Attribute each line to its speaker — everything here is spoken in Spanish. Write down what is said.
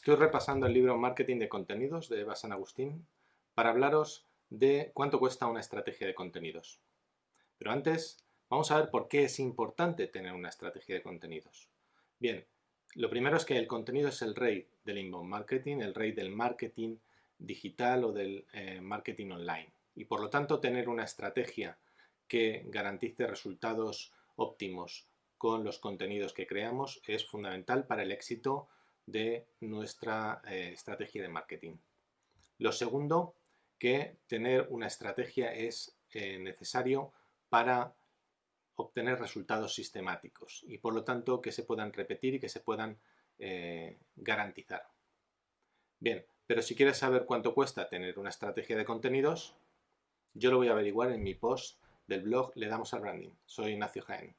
Speaker 1: Estoy repasando el libro Marketing de Contenidos de Eva San Agustín para hablaros de cuánto cuesta una estrategia de contenidos. Pero antes, vamos a ver por qué es importante tener una estrategia de contenidos. Bien, lo primero es que el contenido es el rey del inbound marketing, el rey del marketing digital o del eh, marketing online. Y por lo tanto, tener una estrategia que garantice resultados óptimos con los contenidos que creamos es fundamental para el éxito de nuestra eh, estrategia de marketing. Lo segundo, que tener una estrategia es eh, necesario para obtener resultados sistemáticos y por lo tanto que se puedan repetir y que se puedan eh, garantizar. Bien, pero si quieres saber cuánto cuesta tener una estrategia de contenidos, yo lo voy a averiguar en mi post del blog Le damos al branding. Soy Ignacio Jaén.